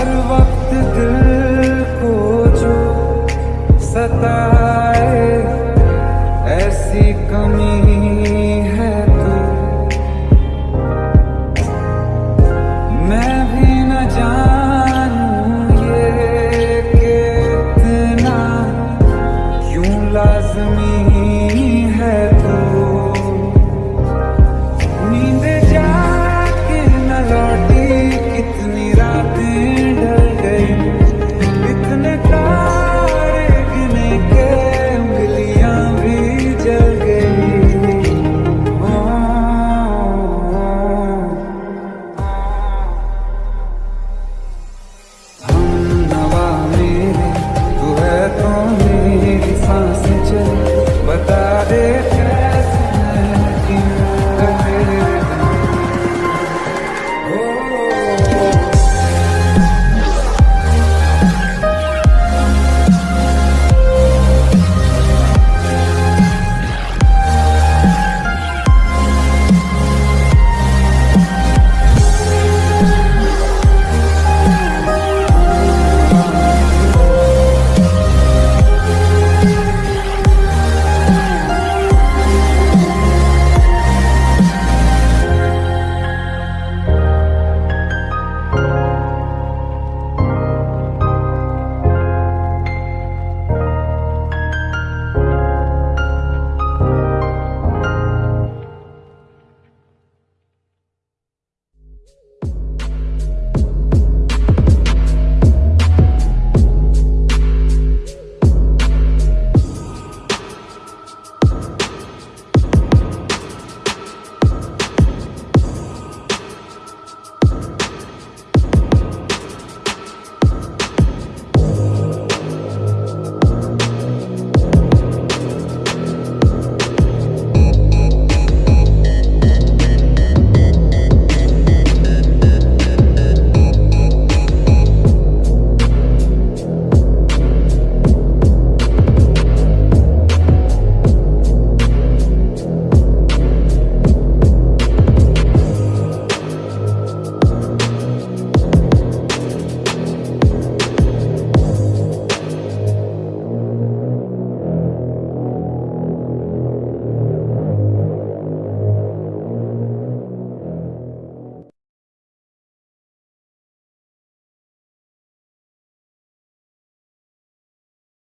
हर वक्त दिल को जो सता